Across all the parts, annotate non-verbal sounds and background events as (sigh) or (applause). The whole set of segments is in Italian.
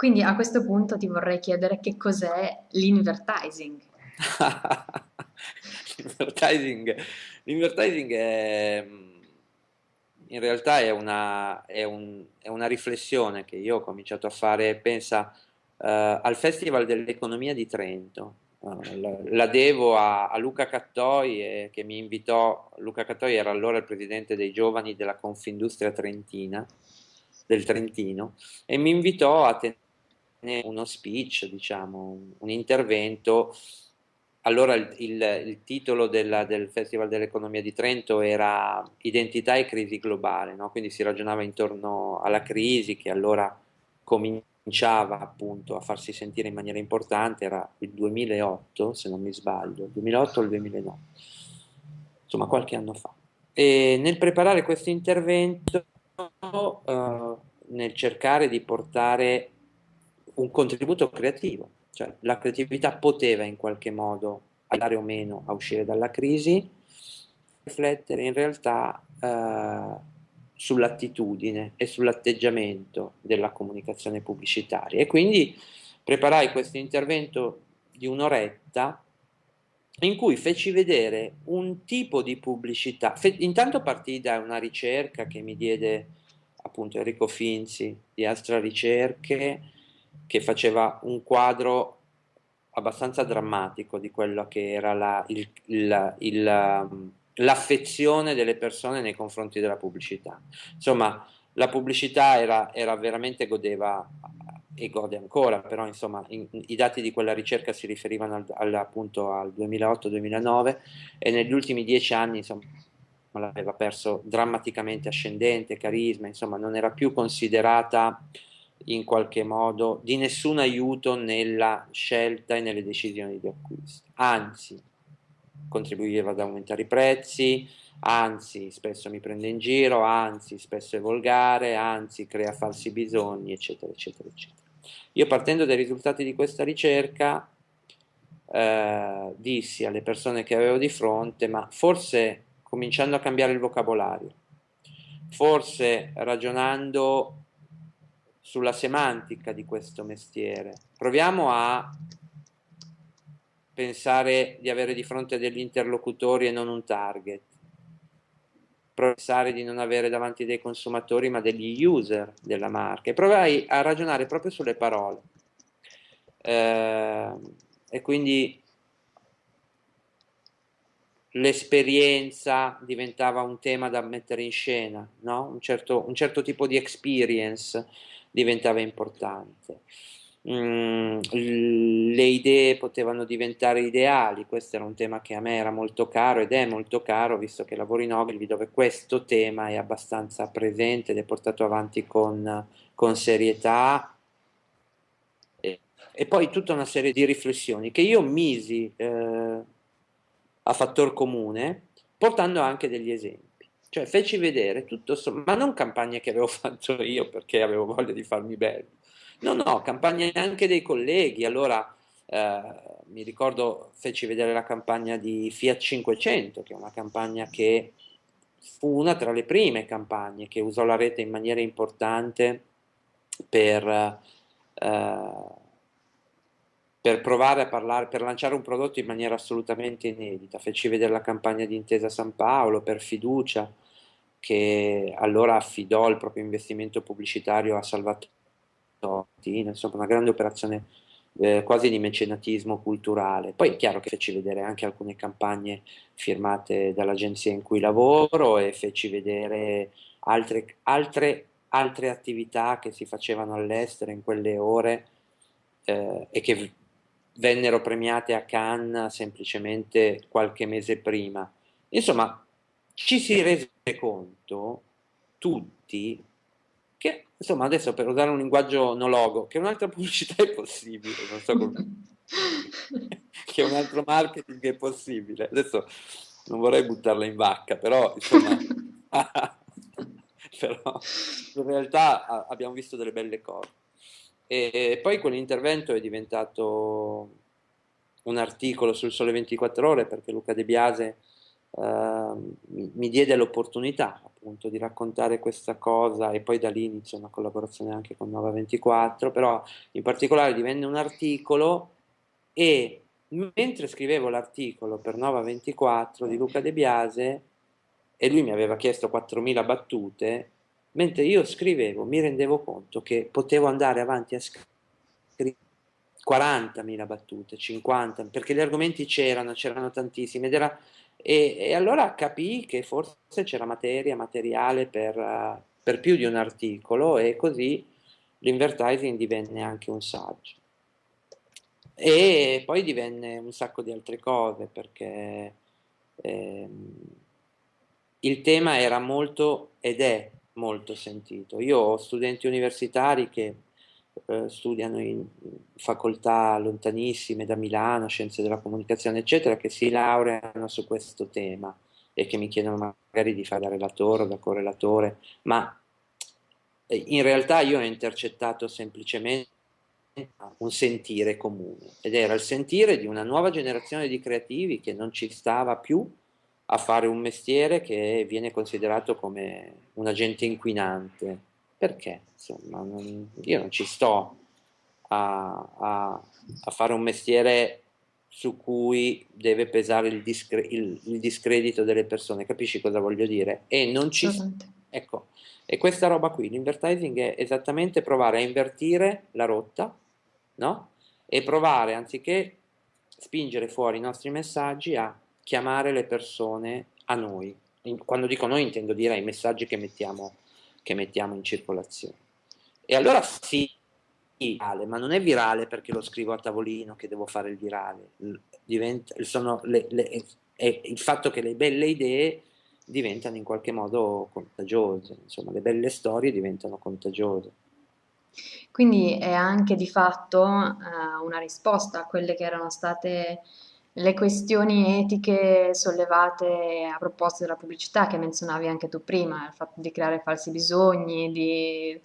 Quindi a questo punto ti vorrei chiedere che cos'è l'invertising. (laughs) L'invertising, è, in realtà è una, è, un, è una, riflessione che io ho cominciato a fare, pensa uh, al Festival dell'Economia di Trento, uh, la, la, devo a, a Luca Cattoi eh, che mi invitò, Luca Cattoi era allora il presidente dei giovani della Confindustria Trentina, del Trentino, e mi invitò a tenere uno speech, diciamo, un intervento. Allora il, il, il titolo della, del Festival dell'Economia di Trento era Identità e crisi globale, no? quindi si ragionava intorno alla crisi che allora cominciava appunto a farsi sentire in maniera importante, era il 2008 se non mi sbaglio, il 2008 o il 2009, insomma qualche anno fa. E nel preparare questo intervento, uh, nel cercare di portare un contributo creativo, cioè la creatività poteva in qualche modo aiutare o meno a uscire dalla crisi, riflettere in realtà eh, sull'attitudine e sull'atteggiamento della comunicazione pubblicitaria. E quindi preparai questo intervento di un'oretta in cui feci vedere un tipo di pubblicità, Fe intanto partii da una ricerca che mi diede appunto Enrico Finzi di Astra Ricerche, che faceva un quadro abbastanza drammatico di quello che era um, l'affezione delle persone nei confronti della pubblicità. Insomma, la pubblicità era, era veramente godeva e gode ancora, però insomma in, i dati di quella ricerca si riferivano al, al, appunto al 2008-2009 e negli ultimi dieci anni insomma l'aveva perso drammaticamente ascendente, carisma, insomma non era più considerata in qualche modo di nessun aiuto nella scelta e nelle decisioni di acquisto, anzi contribuiva ad aumentare i prezzi, anzi spesso mi prende in giro, anzi spesso è volgare, anzi crea falsi bisogni, eccetera, eccetera, eccetera. Io partendo dai risultati di questa ricerca eh, dissi alle persone che avevo di fronte, ma forse cominciando a cambiare il vocabolario, forse ragionando sulla semantica di questo mestiere. Proviamo a pensare di avere di fronte degli interlocutori e non un target. Pensare di non avere davanti dei consumatori ma degli user della marca. E provai a ragionare proprio sulle parole. Eh, e quindi l'esperienza diventava un tema da mettere in scena, no? un, certo, un certo tipo di experience diventava importante. Mm, le idee potevano diventare ideali, questo era un tema che a me era molto caro ed è molto caro visto che lavoro in Ogilvy dove questo tema è abbastanza presente ed è portato avanti con, con serietà e, e, poi tutta una serie di riflessioni che io misi eh, a fattor comune portando anche degli esempi. Cioè feci vedere tutto, ma non campagne che avevo (laughs) fatto io perché avevo voglia di farmi bello. No, no, campagne anche dei colleghi. Allora eh, mi ricordo, feci vedere la campagna di Fiat 500, che è una campagna che fu una tra le prime campagne che usò la rete in maniera importante per, eh, per provare a parlare, per lanciare un prodotto in maniera assolutamente inedita. Feci vedere la campagna di Intesa San Paolo per fiducia, che allora affidò il proprio investimento pubblicitario a Salvatore, insomma una grande operazione eh, quasi di mecenatismo culturale. Poi è chiaro che feci vedere anche alcune campagne firmate dall'agenzia in cui lavoro e feci vedere altre, altre, altre attività che si facevano all'estero in quelle ore eh, e che vennero premiate a Cannes semplicemente qualche mese prima. Insomma, ci si rese conto tutti che, insomma, adesso per usare un linguaggio nologo, che un'altra pubblicità è possibile, non so come... (laughs) che un altro marketing è possibile. Adesso non vorrei buttarla in vacca, però, insomma... (laughs) (laughs) però in realtà abbiamo visto delle belle cose. E poi quell'intervento è diventato un articolo sul Sole 24 Ore perché Luca De Biase mi, mi, diede l'opportunità appunto di raccontare questa cosa e poi da lì inizia una collaborazione anche con Nova 24, però in particolare divenne un articolo e mentre scrivevo l'articolo per Nova 24 di Luca De Biase e lui mi aveva chiesto 4.000 battute, mentre io scrivevo mi rendevo conto che potevo andare avanti a scrivere 40.000 battute, 50, perché gli argomenti c'erano, c'erano tantissimi ed era e, e allora capii che forse c'era materia, materiale per, uh, per più di un articolo e così l'invertising divenne anche un saggio. E poi divenne un sacco di altre cose perché ehm, il tema era molto ed è molto sentito. Io ho studenti universitari che eh, studiano in facoltà lontanissime da Milano, scienze della comunicazione, eccetera, che si laureano su questo tema e che mi chiedono magari di fare da relatore o da correlatore, ma eh, in realtà io ho intercettato semplicemente un sentire comune ed era il sentire di una nuova generazione di creativi che non ci stava più a fare un mestiere che viene considerato come un agente inquinante. Perché? Insomma non, io non ci sto a, a, a, fare un mestiere su cui deve pesare il, discre il, il, discredito delle persone, capisci cosa voglio dire? E non ci ecco, e questa roba qui, l'invertising è esattamente provare a invertire la rotta, no? E provare, anziché spingere fuori i nostri messaggi, a chiamare le persone a noi. Quando dico noi intendo dire ai messaggi che mettiamo che mettiamo in circolazione. E allora sì, virale, ma non è virale perché lo scrivo a tavolino che devo fare il virale, Diventa, le, le, è il fatto che le belle idee diventano in qualche modo contagiose, insomma le belle storie diventano contagiose. Quindi è anche di fatto uh, una risposta a quelle che erano state le questioni etiche sollevate a proposito della pubblicità che menzionavi anche tu prima, il fatto di creare falsi bisogni, di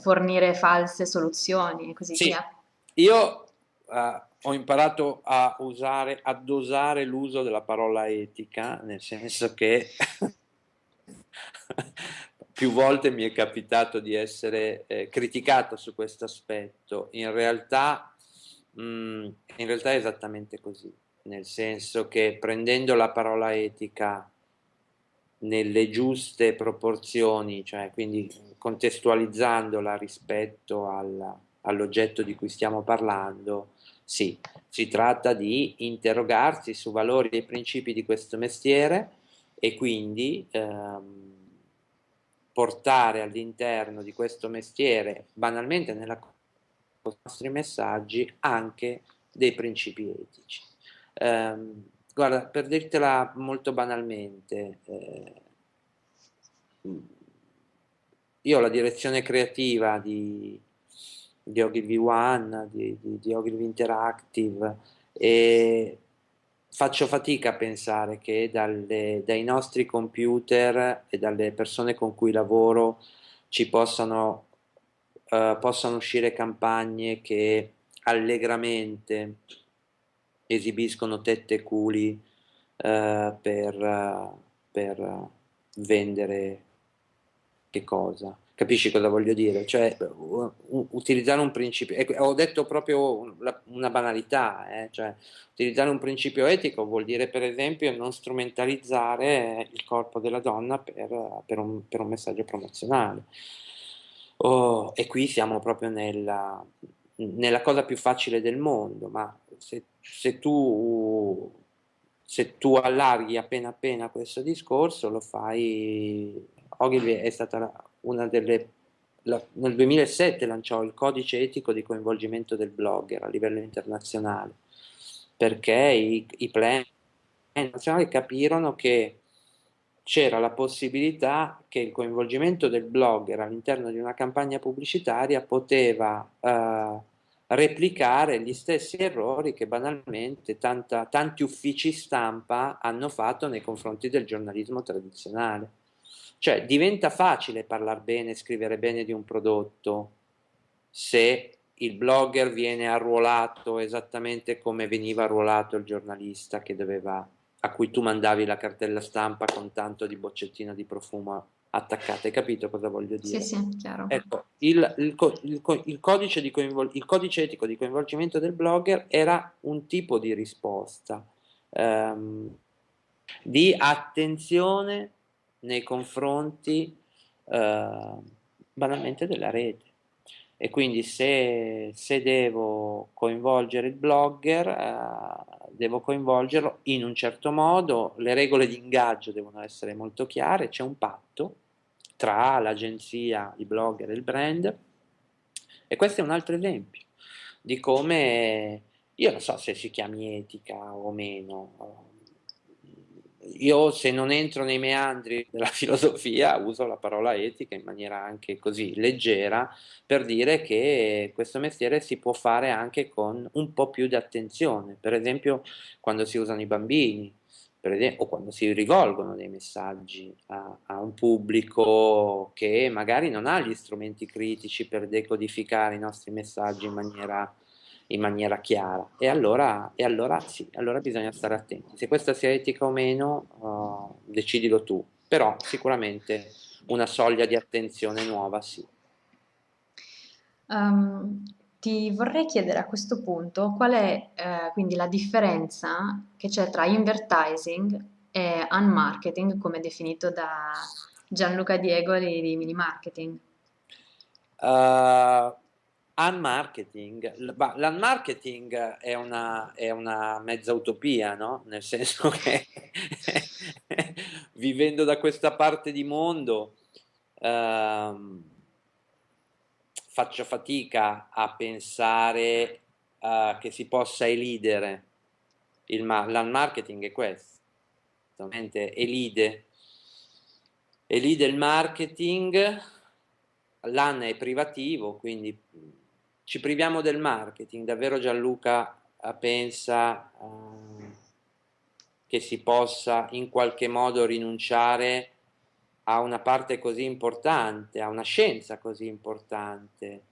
fornire false soluzioni e così sì. via. Io uh, ho imparato a usare, a dosare l'uso della parola etica, nel senso che (laughs) più volte mi è capitato di essere eh, criticato su questo aspetto. In realtà, mh, mm, in realtà è esattamente così nel senso che prendendo la parola etica nelle giuste proporzioni, cioè quindi contestualizzandola rispetto all'oggetto di cui stiamo parlando, sì, si tratta di interrogarsi su valori e principi di questo mestiere e quindi ehm, portare all'interno di questo mestiere, banalmente nella nei nostri messaggi, anche dei principi etici. Um, guarda, per dirtela molto banalmente, eh, io la direzione creativa di, di Ogilvy One, di, di, di Ogilvy Interactive e faccio fatica a pensare che dalle, dai nostri computer e dalle persone con cui lavoro ci possano, uh, possano uscire campagne che allegramente esibiscono tette e culi eh, per, per, vendere che cosa? Capisci cosa voglio dire? Cioè, utilizzare un principio, ho detto proprio una banalità, eh? cioè, utilizzare un principio etico vuol dire per esempio non strumentalizzare il corpo della donna per, per, un, per un, messaggio promozionale. Oh, e qui siamo proprio nella, nella cosa più facile del mondo, ma se, se, tu, se tu allarghi appena appena questo discorso, lo fai... Ogilvy è stata una delle... La, nel 2007 lanciò il codice etico di coinvolgimento del blogger a livello internazionale, perché i, i plan nazionali capirono che c'era la possibilità che il coinvolgimento del blogger all'interno di una campagna pubblicitaria poteva eh, replicare gli stessi errori che banalmente tanta, tanti uffici stampa hanno fatto nei confronti del giornalismo tradizionale. Cioè diventa facile parlare bene, scrivere bene di un prodotto se il blogger viene arruolato esattamente come veniva arruolato il giornalista doveva a cui tu mandavi la cartella stampa con tanto di boccettino di profumo attaccata. Hai capito cosa voglio dire? Sì, sì, chiaro. Ecco, il, il, il, il codice, il codice etico di coinvolgimento del blogger era un tipo di risposta ehm, di attenzione nei confronti eh, banalmente della rete e quindi se, se devo coinvolgere il blogger eh, devo coinvolgerlo in un certo modo, le regole di ingaggio devono essere molto chiare, c'è un patto tra l'agenzia, i blogger e il brand. E questo è un altro esempio di come, io non so se si chiami etica o meno, io se non entro nei meandri della (laughs) filosofia uso la parola etica in maniera anche così leggera per dire che questo mestiere si può fare anche con un po' più di attenzione, per esempio quando si usano i bambini esempio, o quando si rivolgono dei messaggi a, a un pubblico che magari non ha gli strumenti critici per decodificare i nostri messaggi in maniera in maniera chiara e allora, e allora sì, allora bisogna stare attenti. Se questa sia etica o meno, uh, decidilo tu, però sicuramente una soglia di attenzione nuova sì. Um, ti vorrei chiedere a questo punto qual è eh, quindi la differenza che c'è tra advertising e unmarketing come definito da Gianluca Diego di, di Mini Marketing. Uh, Unmarketing, l'unmarketing è una, è una mezza utopia, no? Nel senso (laughs) che vivendo da questa parte di mondo ehm, faccio fatica a pensare uh, che si possa elidere l'unmarketing è questo, elide, elide il marketing, l'an è privativo, quindi ci priviamo del marketing, davvero Gianluca eh, pensa eh, che si possa in qualche modo rinunciare a una parte così importante, a una scienza così importante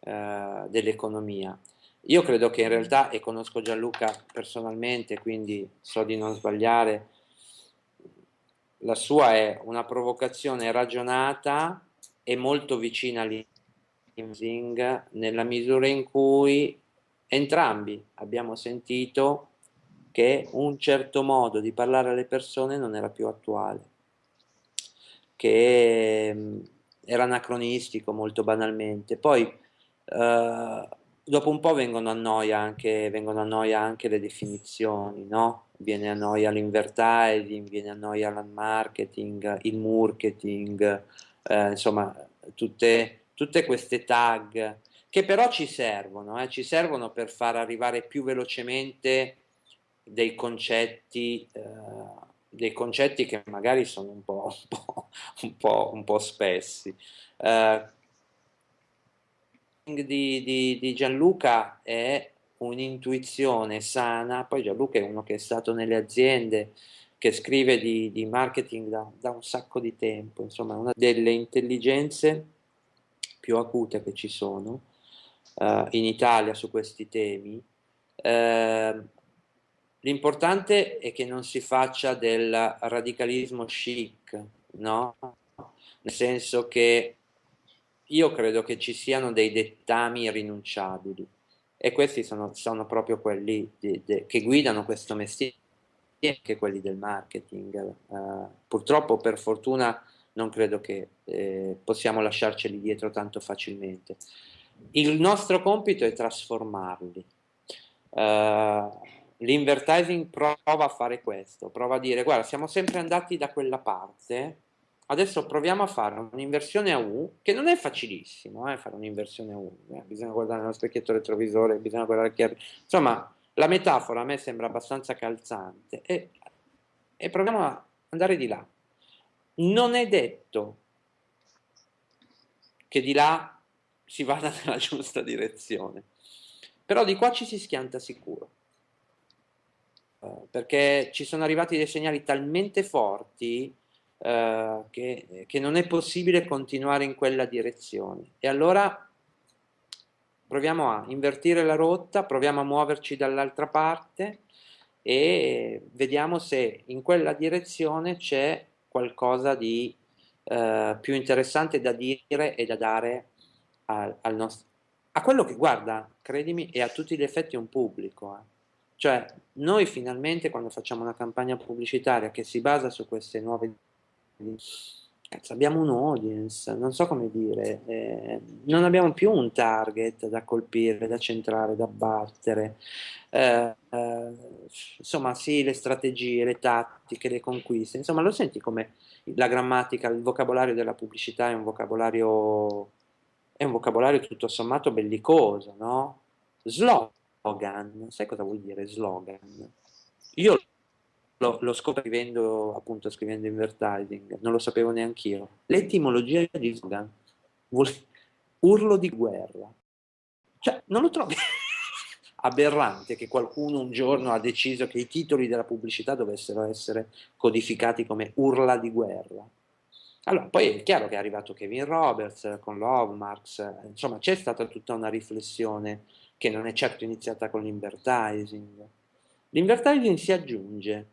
eh, dell'economia. Io credo che in realtà, e conosco Gianluca personalmente, quindi so di non sbagliare, la sua è una provocazione ragionata e molto vicina all'interno nella misura in cui entrambi abbiamo sentito che un certo modo di parlare alle persone non era più attuale, che mm, era anacronistico molto banalmente. Poi eh, dopo un po' vengono a noia anche, vengono a noia anche le definizioni, no? Viene a noia l'invertising, viene a noia l'unmarketing, il marketing, eh, insomma tutte tutte queste tag che però ci servono, eh, ci servono per far arrivare più velocemente dei concetti, eh, dei concetti che magari sono un po', (laughs) un po', un po', un po spessi. Eh, di, di, di Gianluca è un'intuizione sana, poi Gianluca è uno che è stato nelle aziende, che scrive di, di marketing da, da, un sacco di tempo, insomma una delle intelligenze più acute che ci sono uh, in Italia su questi temi, uh, l'importante è che non si faccia del radicalismo chic, no? Nel senso che io credo che ci siano dei dettami irrinunciabili e questi sono, sono proprio quelli di, di, che guidano questo mestiere anche quelli del marketing. Uh, purtroppo, per fortuna, non credo che eh, possiamo lasciarceli dietro tanto facilmente. Il nostro compito è trasformarli. Uh, L'invertising prova a fare questo, prova a dire guarda siamo sempre andati da quella parte, adesso proviamo a fare un'inversione a U, che non è facilissimo eh, fare un'inversione a U, eh, bisogna guardare nello specchietto retrovisore, bisogna guardare chi. Insomma, la metafora a me sembra abbastanza calzante e, e proviamo a andare di là non è detto che di là si vada (laughs) nella giusta direzione, però di qua ci si schianta sicuro, uh, perché ci sono arrivati dei segnali talmente forti uh, che, che non è possibile continuare in quella direzione. E allora proviamo a invertire la rotta, proviamo a muoverci dall'altra parte e vediamo se in quella direzione c'è qualcosa di eh, più interessante da dire e da dare al, al nostro, a quello che guarda, credimi, è a tutti gli effetti un pubblico. Eh. Cioè, noi finalmente quando facciamo una campagna pubblicitaria che si basa su queste nuove Cazzo, abbiamo un audience, non so come dire, eh, non abbiamo più un target da colpire, da centrare, da battere. Eh, eh, insomma, sì, le strategie, le tattiche, le conquiste, insomma, lo senti come la grammatica, il vocabolario della pubblicità è un vocabolario, è un vocabolario tutto sommato bellicoso, no? Slogan, sai cosa vuol dire slogan? Io lo, lo scopro appunto, scrivendo advertising, non lo sapevo neanche io. L'etimologia di slogan vuol urlo di guerra. Cioè, non lo trovi (laughs) aberrante che qualcuno un giorno ha deciso che i titoli della pubblicità dovessero essere codificati come urla di guerra? Allora, poi è chiaro che è arrivato Kevin Roberts con Lovemarks, insomma c'è stata tutta una riflessione che non è certo iniziata con l'invertising. L'invertising si aggiunge